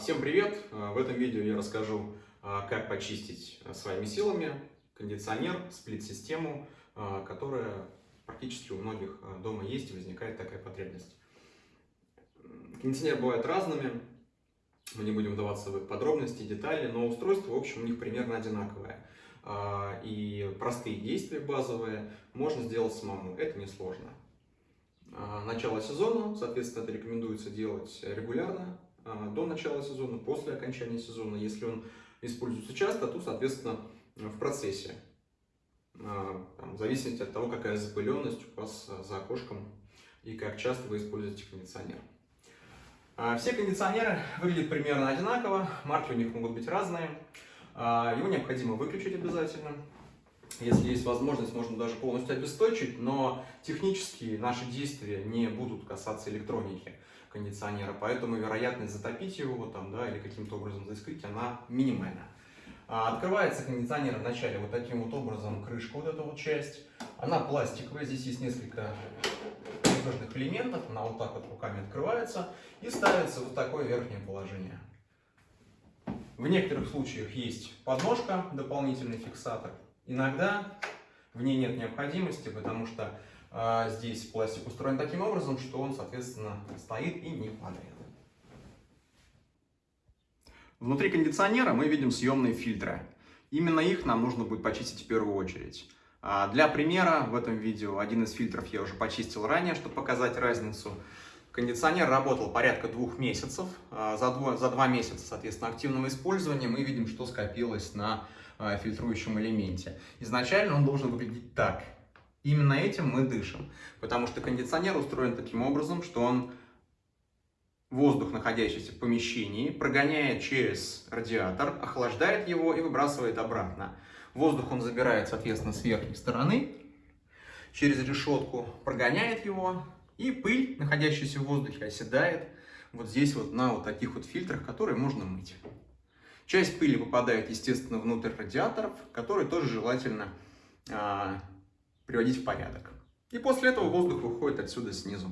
Всем привет! В этом видео я расскажу, а, как почистить а, своими силами кондиционер, сплит-систему, которая практически у многих дома есть и возникает такая потребность. Кондиционеры бывают разными, мы не будем вдаваться в подробности, детали, но устройство, в общем, у них примерно одинаковое. И простые действия базовые можно сделать самому, это несложно. Начало сезона, соответственно, это рекомендуется делать регулярно, до начала сезона, после окончания сезона. Если он используется часто, то, соответственно, в процессе. А, там, в зависимости от того, какая запыленность у вас а, за окошком и как часто вы используете кондиционер. Все кондиционеры выглядят примерно одинаково, марки у них могут быть разные. Его необходимо выключить обязательно. Если есть возможность, можно даже полностью обесточить, но технически наши действия не будут касаться электроники кондиционера, поэтому вероятность затопить его там, да, или каким-то образом заискрить, она минимальна. А, открывается кондиционер вначале вот таким вот образом, крышка вот эта вот часть. Она пластиковая, здесь есть несколько надежных элементов, она вот так вот руками открывается и ставится вот такое верхнее положение. В некоторых случаях есть подножка, дополнительный фиксатор. Иногда в ней нет необходимости, потому что здесь пластик устроен таким образом, что он, соответственно, стоит и не падает. Внутри кондиционера мы видим съемные фильтры. Именно их нам нужно будет почистить в первую очередь. А для примера в этом видео один из фильтров я уже почистил ранее, чтобы показать разницу. Кондиционер работал порядка двух месяцев. А за два, за два месяца, соответственно, активного использования мы видим, что скопилось на фильтрующем элементе. Изначально он должен выглядеть так. Именно этим мы дышим, потому что кондиционер устроен таким образом, что он воздух, находящийся в помещении, прогоняет через радиатор, охлаждает его и выбрасывает обратно. Воздух он забирает, соответственно, с верхней стороны, через решетку прогоняет его, и пыль, находящаяся в воздухе, оседает вот здесь вот на вот таких вот фильтрах, которые можно мыть. Часть пыли попадает, естественно, внутрь радиаторов, которые тоже желательно а, приводить в порядок. И после этого воздух выходит отсюда снизу.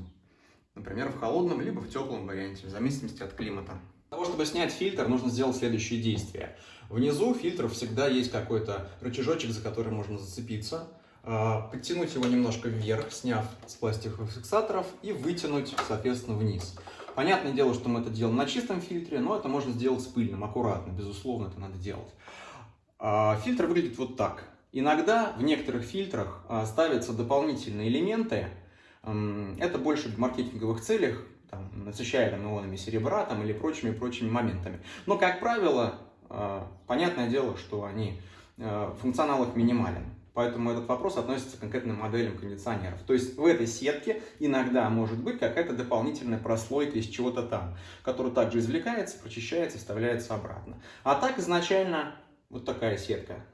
Например, в холодном, либо в теплом варианте, в зависимости от климата. Для того, чтобы снять фильтр, нужно сделать следующие действия. Внизу фильтра всегда есть какой-то рычажочек, за который можно зацепиться. А, подтянуть его немножко вверх, сняв с пластиковых фиксаторов, и вытянуть, соответственно, вниз. Понятное дело, что мы это делаем на чистом фильтре, но это можно сделать с пыльным, аккуратно, безусловно, это надо делать. А, фильтр выглядит вот так. Иногда в некоторых фильтрах а, ставятся дополнительные элементы. Это больше в маркетинговых целях, там, насыщая там, ионами серебра там, или прочими-прочими моментами. Но, как правило, а, понятное дело, что они, а, функционал их минимален. Поэтому этот вопрос относится к конкретным моделям кондиционеров. То есть в этой сетке иногда может быть какая-то дополнительная прослойка из чего-то там, которая также извлекается, прочищается, вставляется обратно. А так изначально вот такая сетка.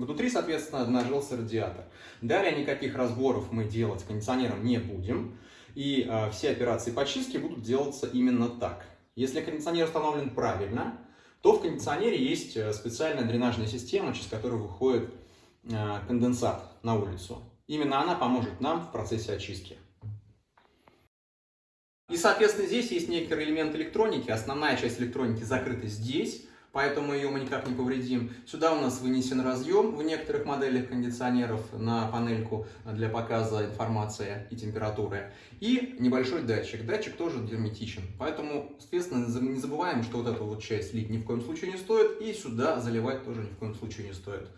Внутри, соответственно, обнажился радиатор. Далее никаких разборов мы делать кондиционером не будем. И э, все операции почистки будут делаться именно так. Если кондиционер установлен правильно, то в кондиционере есть э, специальная дренажная система, через которую выходит э, конденсат на улицу. Именно она поможет нам в процессе очистки. И, соответственно, здесь есть некоторый элемент электроники. Основная часть электроники закрыта здесь поэтому ее мы никак не повредим. Сюда у нас вынесен разъем в некоторых моделях кондиционеров на панельку для показа информации и температуры. И небольшой датчик. Датчик тоже герметичен. Поэтому, соответственно, не забываем, что вот эту вот часть лить ни в коем случае не стоит. И сюда заливать тоже ни в коем случае не стоит.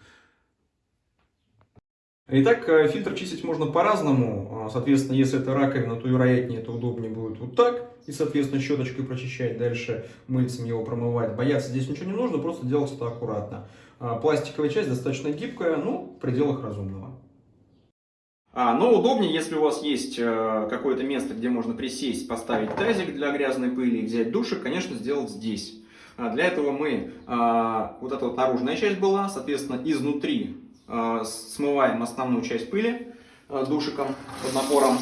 Итак, э, фильтр чистить можно по-разному. А, соответственно, если это раковина, то вероятнее это удобнее будет вот так. И, соответственно, щеточкой прочищать, дальше мыльцем его промывать. Бояться здесь ничего не нужно, просто делать это аккуратно. А, пластиковая часть достаточно гибкая, ну, в пределах разумного. А, но удобнее, если у вас есть э, какое-то место, где можно присесть, поставить тазик для грязной пыли, взять душик, конечно, сделать здесь. А для этого мы, вот эта вот наружная часть была, соответственно, изнутри смываем основную часть пыли э, душиком под напором.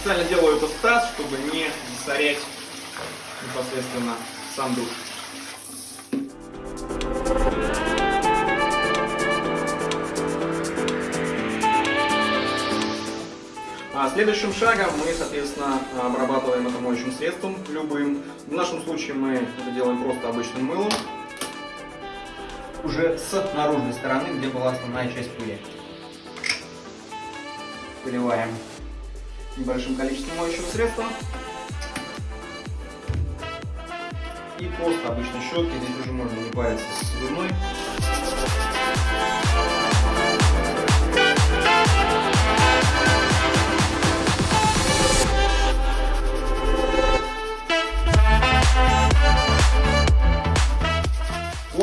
Специально делаю это в таз, чтобы не засорять непосредственно сам душ. Следующим шагом мы, соответственно, обрабатываем это моющим средством, любым. В нашем случае мы это делаем просто обычным мылом, уже с наружной стороны, где была основная часть пыли. Поливаем небольшим количеством моющего средства. И просто обычной щеткой, здесь уже можно не париться с зубной.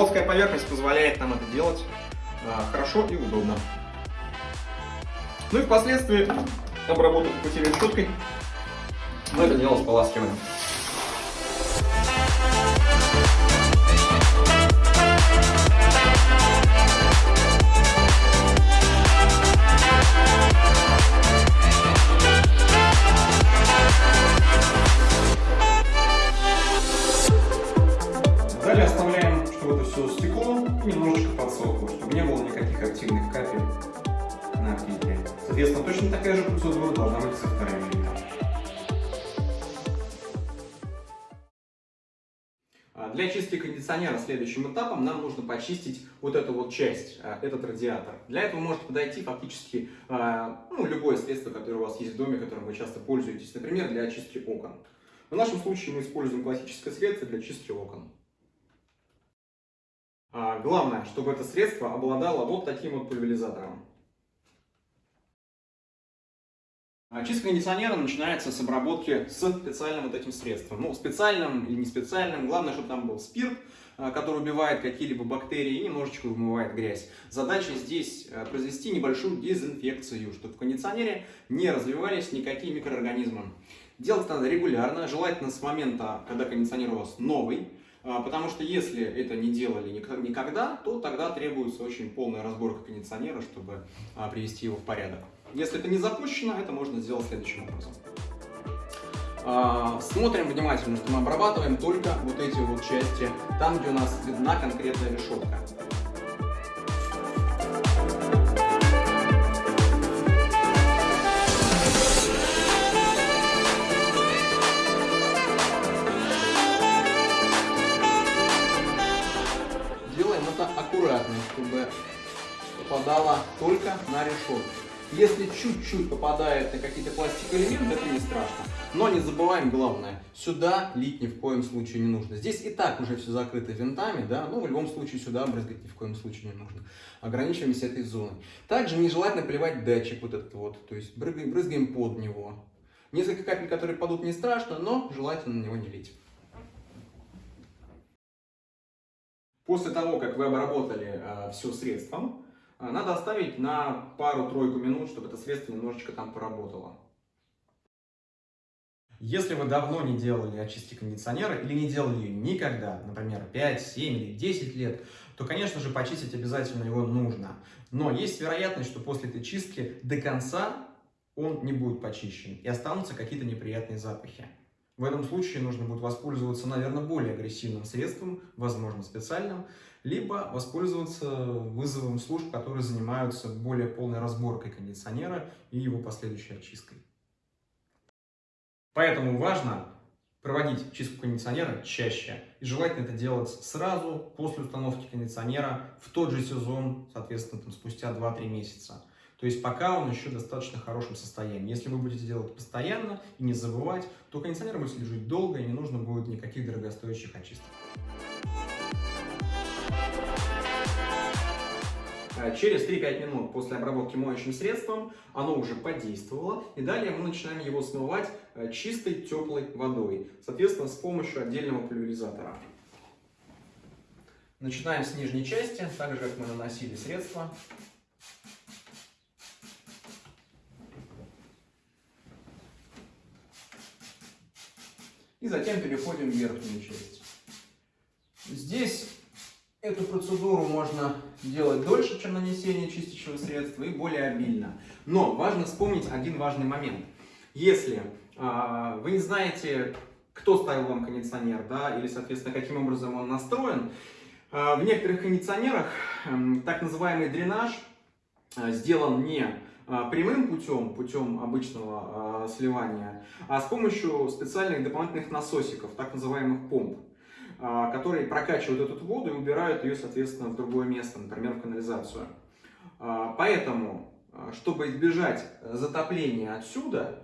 Плоская поверхность позволяет нам это делать а, хорошо и удобно. Ну и впоследствии, обработав путевой щеткой, мы это дело споласкиваем. все кондиционера следующим этапом нам нужно почистить вот эту вот часть, а, этот радиатор. Для этого может подойти фактически а, ну, любое средство, которое у вас есть в доме, которым вы часто пользуетесь, например, для очистки окон. В нашем случае мы используем классическое средство для чистки окон. А, главное, чтобы это средство обладало вот таким вот пульверизатором. Чистка кондиционера начинается с обработки с специальным вот этим средством. Ну, специальным или не специальным. Главное, чтобы там был спирт, а, который убивает какие-либо бактерии и немножечко вымывает грязь. Задача здесь произвести небольшую дезинфекцию, чтобы в кондиционере не развивались никакие микроорганизмы. Делать надо регулярно, желательно с момента, когда кондиционер у вас новый. А, потому что если это не делали никогда, то тогда требуется очень полная разборка кондиционера, чтобы привести его в порядок. Если это не запущено, это можно сделать следующим образом. А, смотрим внимательно, что мы обрабатываем только вот эти вот части, там, где у нас видна конкретная решетка. аккуратно, чтобы попадала только на решетку. Если чуть-чуть попадает на какие-то пластиковые элементы, это не страшно. Но не забываем главное, сюда лить ни в коем случае не нужно. Здесь и так уже все закрыто винтами, да, но в любом случае сюда брызгать ни в коем случае не нужно. Ограничиваемся этой зоной. Также нежелательно поливать датчик вот этот вот, то есть брызгаем, брызгаем под него. Несколько капель, которые падут, не страшно, но желательно на него не лить. После того, как вы обработали э, все средством, надо оставить на пару-тройку минут, чтобы это средство немножечко там поработало. Если вы давно не делали очистки кондиционера или не делали ее никогда, например, 5, 7 или 10 лет, то, конечно же, почистить обязательно его нужно. Но есть вероятность, что после этой чистки до конца он не будет почищен и останутся какие-то неприятные запахи. В этом случае нужно будет воспользоваться, наверное, более агрессивным средством, возможно, специальным, либо воспользоваться вызовом служб, которые занимаются более полной разборкой кондиционера и его последующей очисткой. Поэтому важно проводить чистку кондиционера чаще. И желательно это делать сразу после установки кондиционера в тот же сезон, соответственно, там, спустя 2-3 месяца. То есть пока он еще в достаточно хорошем состоянии. Если вы будете делать постоянно и не забывать, то кондиционер будет служить долго и не нужно будет никаких дорогостоящих очисток. Через 3-5 минут после обработки моющим средством оно уже подействовало. И далее мы начинаем его смывать э, чистой теплой водой. Соответственно, с помощью отдельного пульверизатора. Начинаем с нижней части, так же как мы наносили средство. И затем переходим в верхнюю часть. Здесь эту процедуру можно делать дольше, чем нанесение чистящего средства и более обильно. Но важно вспомнить один важный момент. Если э, вы не знаете, кто ставил вам кондиционер, да, или, соответственно, каким образом он настроен. А, в некоторых кондиционерах эм, так называемый дренаж э, сделан не а, прямым путем, путем обычного а, сливания, а с помощью специальных дополнительных насосиков, так называемых помп, которые прокачивают эту воду и убирают ее, соответственно, в другое место, например, в канализацию. Поэтому, чтобы избежать затопления отсюда,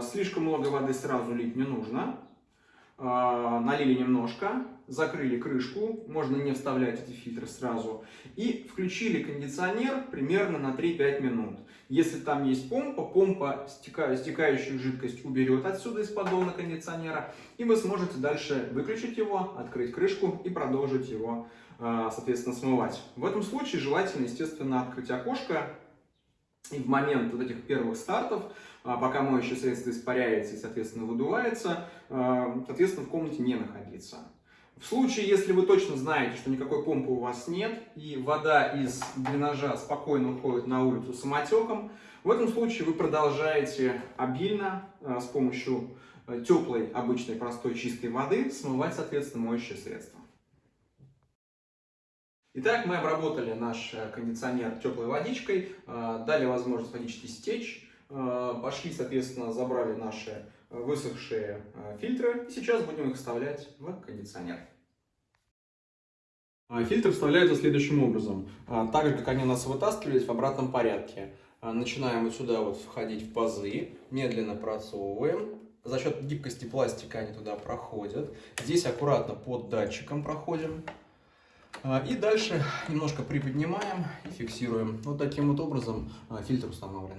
слишком много воды сразу лить не нужно, а, налили немножко, закрыли крышку, можно не вставлять эти фильтры сразу, и включили кондиционер примерно на 3-5 минут. Если там есть помпа, помпа стекающую жидкость уберет отсюда из поддона кондиционера, и вы сможете дальше выключить его, открыть крышку и продолжить его, а, соответственно, смывать. В этом случае желательно, естественно, открыть окошко, и в момент вот этих первых стартов а, пока моющее средство испаряется и, соответственно, выдувается, а, соответственно, в комнате не находиться. В случае, если вы точно знаете, что никакой помпы у вас нет, и вода из дренажа спокойно уходит на улицу самотеком, в этом случае вы продолжаете обильно а, с помощью теплой, обычной, простой, чистой воды смывать, соответственно, моющее средство. Итак, мы обработали наш э, кондиционер теплой водичкой, дали возможность водички стечь, Э, пошли, соответственно, забрали наши высохшие э, фильтры. И сейчас будем их вставлять в кондиционер. А, фильтры вставляются следующим образом. А, так же, как они у нас вытаскивались в обратном порядке. А, начинаем вот сюда вот входить в пазы, медленно просовываем. За счет гибкости пластика они туда проходят. Здесь аккуратно под датчиком проходим. И дальше немножко приподнимаем и фиксируем. Вот таким вот образом фильтр установлен.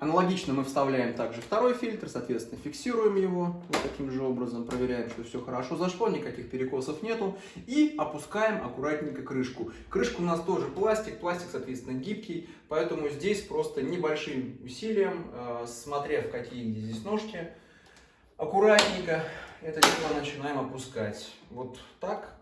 Аналогично мы вставляем также второй фильтр, соответственно, фиксируем его вот таким же образом, проверяем, что все хорошо зашло, никаких перекосов нету. И опускаем аккуратненько крышку. Крышка у нас тоже пластик, пластик, соответственно, гибкий, поэтому здесь просто небольшим усилием, э, смотря в какие здесь ножки, аккуратненько это дело начинаем опускать. Вот так,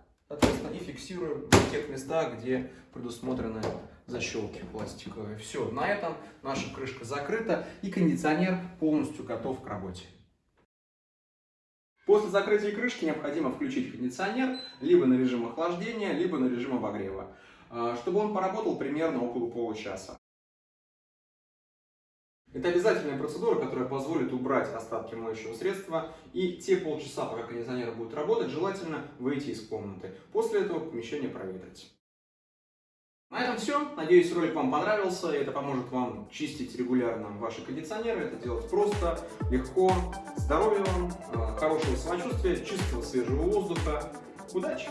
и фиксируем в тех местах, где предусмотрены защелки пластиковые. Все, на этом наша крышка закрыта и кондиционер полностью готов к работе. После закрытия крышки необходимо включить кондиционер либо на режим охлаждения, либо на режим обогрева, а, чтобы он поработал примерно около получаса. Это обязательная процедура, которая позволит убрать остатки моющего средства и те полчаса, пока кондиционер будет работать, желательно выйти из комнаты. После этого помещение проветрить. На этом все. Надеюсь, ролик вам понравился. Это поможет вам чистить регулярно ваши кондиционеры. Это делать просто, легко. Здоровья вам, э, хорошего самочувствия, чистого свежего воздуха. Удачи!